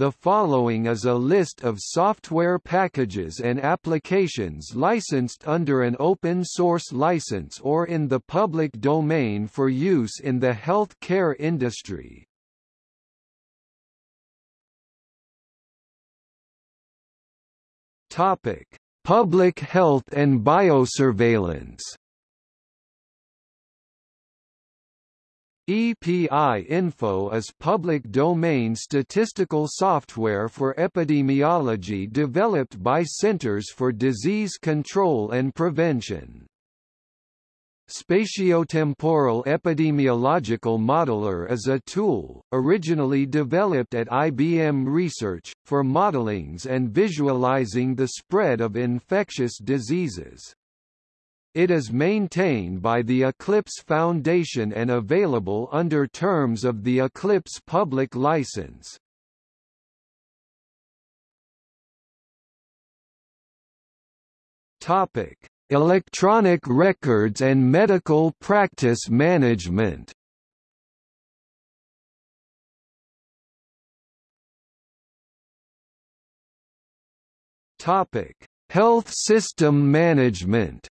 The following is a list of software packages and applications licensed under an open source license or in the public domain for use in the health care industry. Topic: Public health and biosurveillance. EPI Info is public domain statistical software for epidemiology developed by Centers for Disease Control and Prevention. Spatiotemporal Epidemiological Modeler is a tool, originally developed at IBM Research, for modelings and visualizing the spread of infectious diseases. It is maintained by the Eclipse Foundation and available under terms of the Eclipse public license. Topic: Electronic records and medical practice management Topic: Health system management.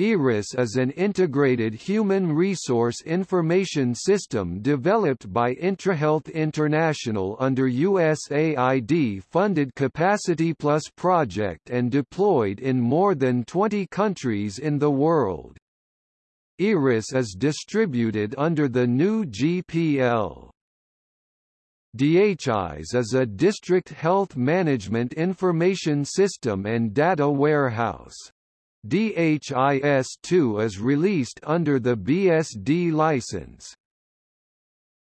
ERIS is an integrated human resource information system developed by IntraHealth International under USAID-funded Capacity Plus project and deployed in more than 20 countries in the world. ERIS is distributed under the GNU GPL. DHIS is a district health management information system and data warehouse. DHIS2 is released under the BSD license.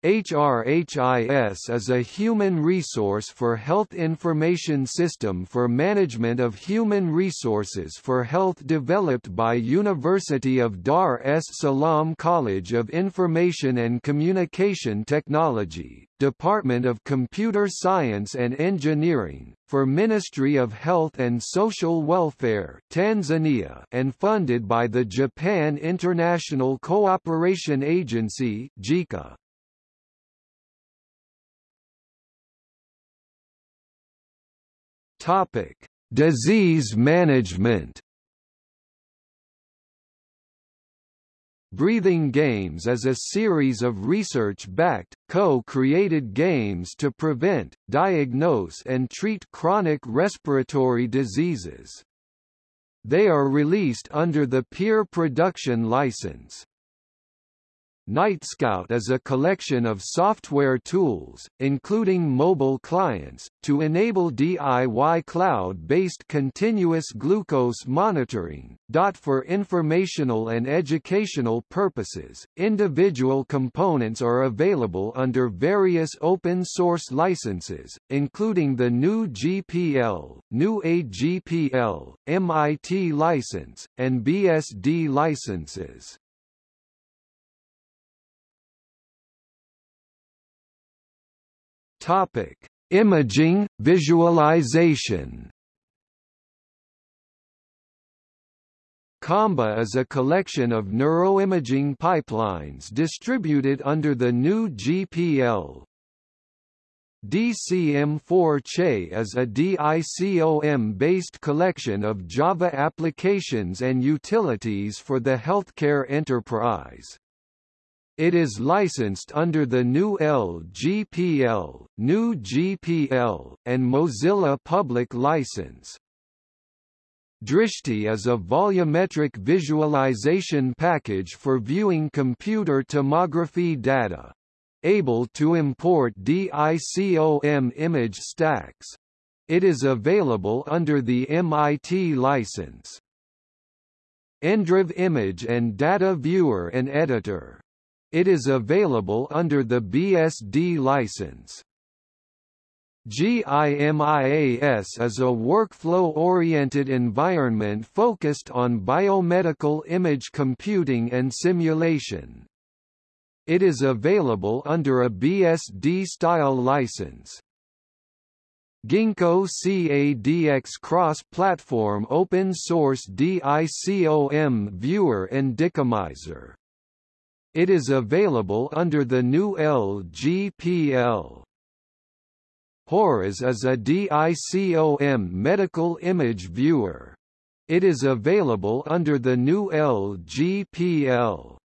HRHIS is a human resource for health information system for management of human resources for health developed by University of Dar es Salaam College of Information and Communication Technology, Department of Computer Science and Engineering, for Ministry of Health and Social Welfare Tanzania and funded by the Japan International Cooperation Agency JICA. Topic: Disease management. Breathing Games is a series of research-backed, co-created games to prevent, diagnose and treat chronic respiratory diseases. They are released under the Peer Production license. NightScout is a collection of software tools, including mobile clients, to enable DIY cloud-based continuous glucose monitoring. For informational and educational purposes, individual components are available under various open-source licenses, including the GNU GPL, GNU AGPL, MIT license, and BSD licenses. Topic: Imaging, visualization. COMBA is a collection of neuroimaging pipelines distributed under the GNU GPL. DCM4-CHE is a DICOM-based collection of Java applications and utilities for the healthcare enterprise. It is licensed under the GNU LGPL, GNU GPL, and Mozilla Public License. Drishti is a volumetric visualization package for viewing computer tomography data. Able to import DICOM image stacks. It is available under the MIT license. ENDRIV Image and Data Viewer and Editor it is available under the BSD license. GIMIAS is a workflow-oriented environment focused on biomedical image computing and simulation. It is available under a BSD-style license. Ginkgo CADX cross-platform open-source DICOM viewer and dicomizer It is available under the GNU LGPL. Horos is a DICOM medical image viewer. It is available under the GNU LGPL.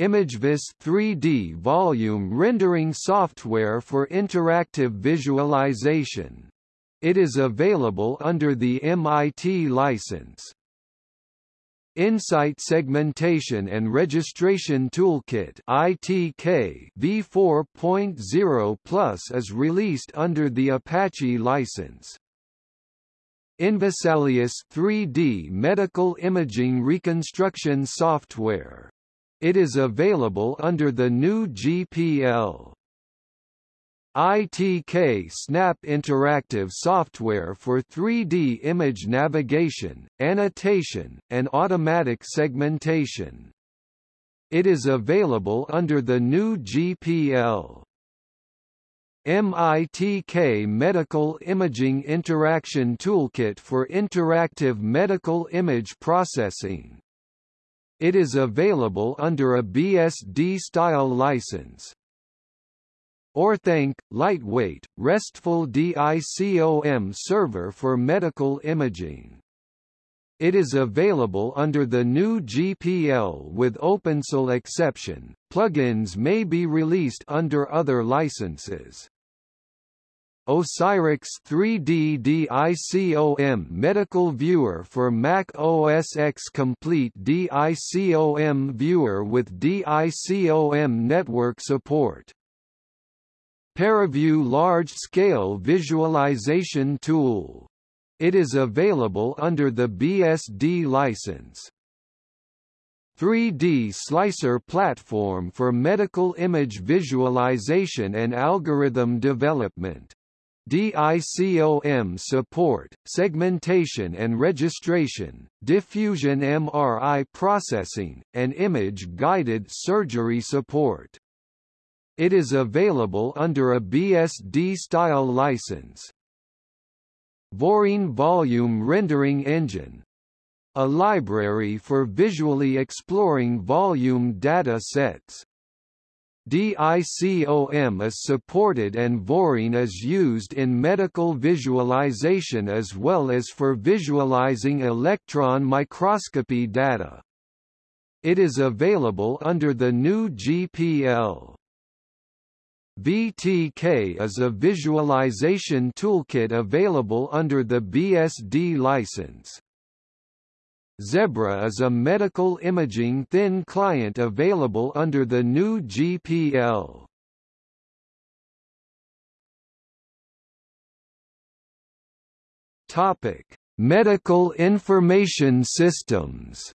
ImageVis 3D volume rendering software for interactive visualization. It is available under the MIT license. Insight Segmentation and Registration Toolkit ITK v4.0 Plus is released under the Apache license. InVesalius 3D medical imaging reconstruction software. It is available under the GNU GPL. ITK Snap interactive software for 3D image navigation, annotation, and automatic segmentation. It is available under the GNU GPL. MITK Medical Imaging Interaction Toolkit for interactive medical image processing. It is available under a BSD-style license. Orthanc, lightweight, RESTful DICOM server for medical imaging. It is available under the GNU GPL with OpenSSL exception. Plugins may be released under other licenses. Osirix 3D DICOM Medical Viewer for Mac OS X Complete DICOM Viewer with DICOM network support ParaView large-scale visualization tool. It is available under the BSD license. 3D Slicer platform for medical image visualization and algorithm development. DICOM support, segmentation and registration, diffusion MRI processing, and image-guided surgery support. It is available under a BSD-style license. Voreen Volume Rendering Engine a library for visually exploring volume data sets. DICOM is supported and Voreen is used in medical visualization as well as for visualizing electron microscopy data. It is available under the GNU GPL. VTK is a visualization toolkit available under the BSD license. Zebra is a medical imaging thin client available under the GNU GPL. Topic: Medical Information Systems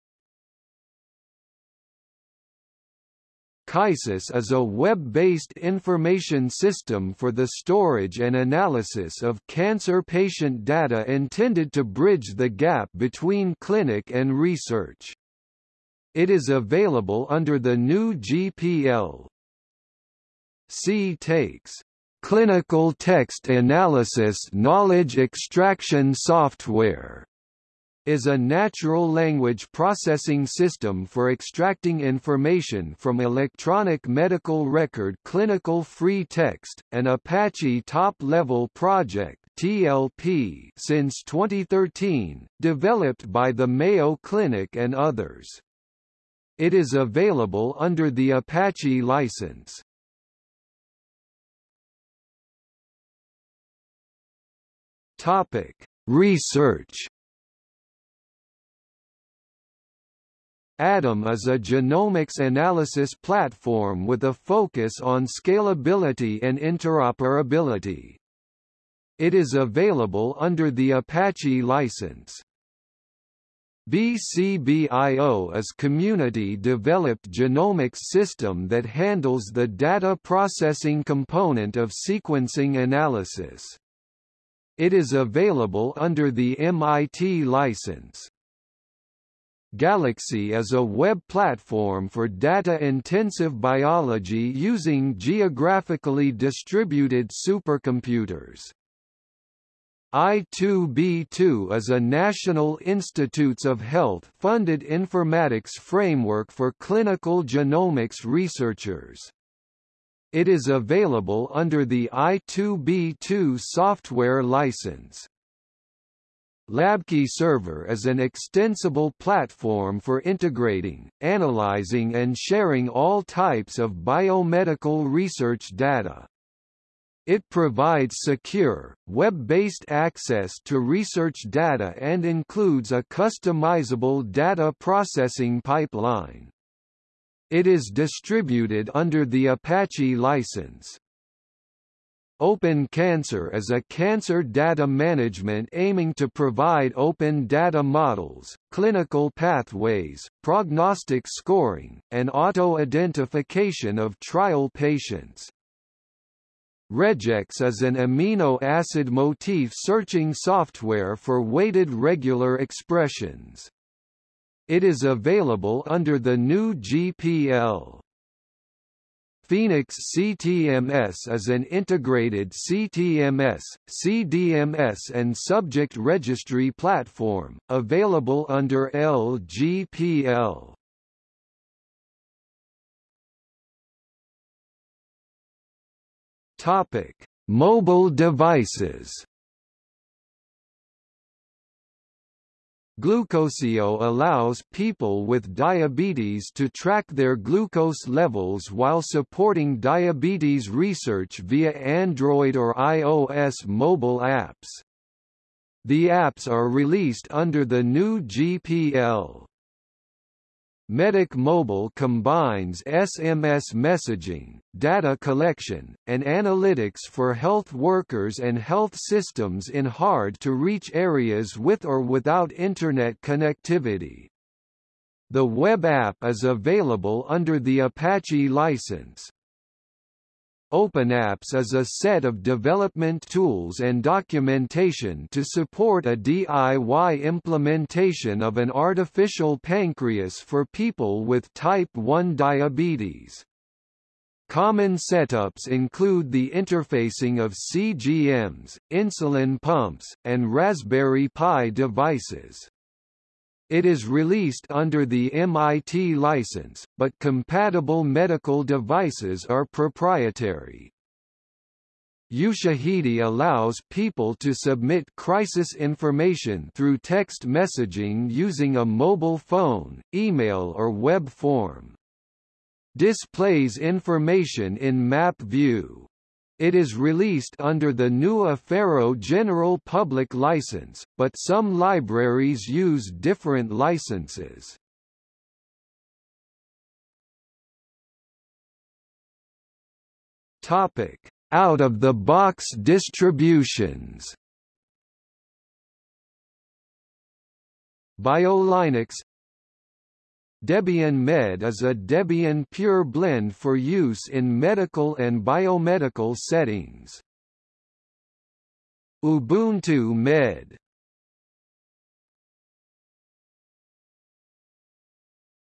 KISIS is a web-based information system for the storage and analysis of cancer patient data intended to bridge the gap between clinic and research. It is available under the GNU GPL. cTAKES clinical text analysis knowledge extraction software is a natural language processing system for extracting information from electronic medical record clinical free text, an Apache top-level project TLP since 2013, developed by the Mayo Clinic and others. It is available under the Apache license. Topic: Research ADAM is a genomics analysis platform with a focus on scalability and interoperability. It is available under the Apache license. BCBIO is community-developed genomics system that handles the data processing component of sequencing analysis. It is available under the MIT license. Galaxy is a web platform for data-intensive biology using geographically distributed supercomputers. I2B2 is a National Institutes of Health funded informatics framework for clinical genomics researchers. It is available under the I2B2 software license. LabKey Server is an extensible platform for integrating, analyzing and sharing all types of biomedical research data. It provides secure, web-based access to research data and includes a customizable data processing pipeline. It is distributed under the Apache license. Open Cancer is a cancer data management aiming to provide open data models, clinical pathways, prognostic scoring, and auto-identification of trial patients. Regex is an amino acid motif searching software for weighted regular expressions. It is available under the GNU GPL. Phoenix CTMS is an integrated CTMS, CDMS and subject registry platform, available under LGPL. Topic: Mobile devices. Glucosio allows people with diabetes to track their glucose levels while supporting diabetes research via Android or iOS mobile apps. The apps are released under the GNU GPL. Medic Mobile combines SMS messaging, data collection, and analytics for health workers and health systems in hard-to-reach areas with or without Internet connectivity. The web app is available under the Apache license. OpenAPS is a set of development tools and documentation to support a DIY implementation of an artificial pancreas for people with type 1 diabetes. Common setups include the interfacing of CGMs, insulin pumps, and Raspberry Pi devices. It is released under the MIT license, but compatible medical devices are proprietary. Ushahidi allows people to submit crisis information through text messaging using a mobile phone, email or web form. Displays information in map view. It is released under the GNU Affero General Public License, but some libraries use different licenses. Topic: Out-of-the-box distributions. BioLinux Debian Med is a Debian pure blend for use in medical and biomedical settings. Ubuntu Med.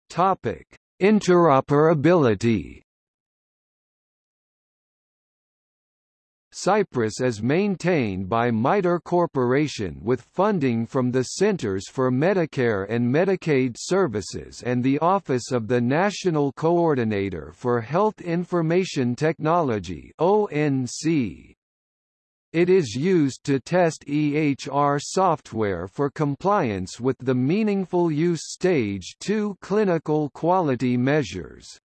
Topic: Interoperability Cypress is maintained by MITRE Corporation with funding from the Centers for Medicare and Medicaid Services and the Office of the National Coordinator for Health Information Technology ONC. It is used to test EHR software for compliance with the Meaningful Use Stage 2 clinical quality measures.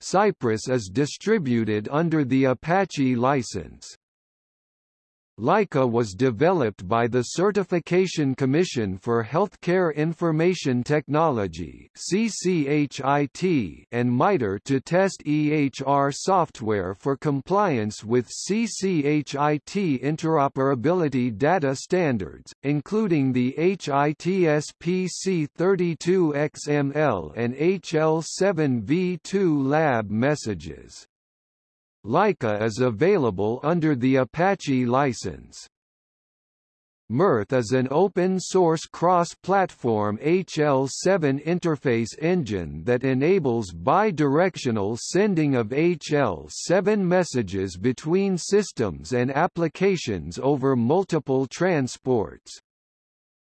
Cypress is distributed under the Apache license. Laika was developed by the Certification Commission for Healthcare Information Technology and MITRE to test EHR software for compliance with CCHIT interoperability data standards, including the HITSPC 32XML and HL7v2 lab messages. Laika is available under the Apache license. Mirth is an open-source cross-platform HL7 interface engine that enables bi-directional sending of HL7 messages between systems and applications over multiple transports.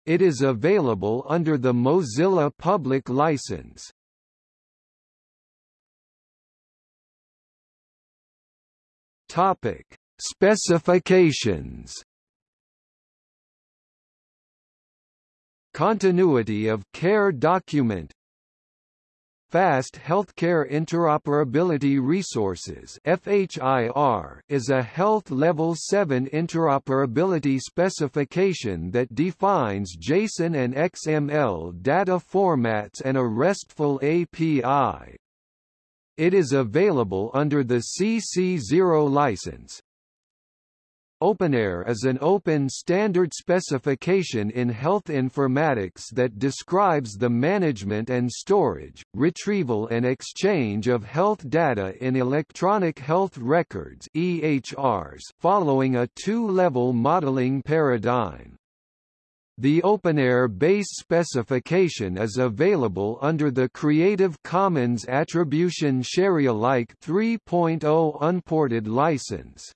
It is available under the Mozilla Public License. Topic: Specifications. Continuity of care document. Fast Healthcare Interoperability Resources FHIR is a Health Level 7 interoperability specification that defines JSON and XML data formats and a RESTful API. It is available under the CC0 license, openEHR is an open standard specification in health informatics that describes the management and storage, retrieval and exchange of health data in electronic health records EHRs following a two-level modeling paradigm. The openEHR base specification is available under the Creative Commons Attribution Sharealike 3.0 unported license.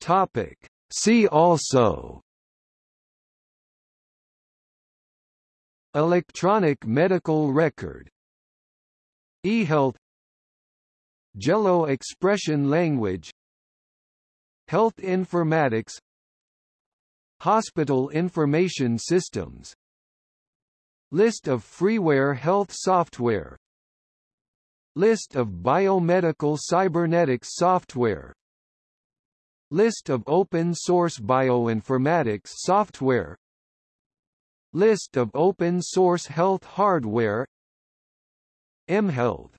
Topic. See also Electronic medical record eHealth GELLO expression language Health informatics Hospital information systems List of freeware health software List of biomedical cybernetics software List of open-source bioinformatics software List of open-source health hardware mHealth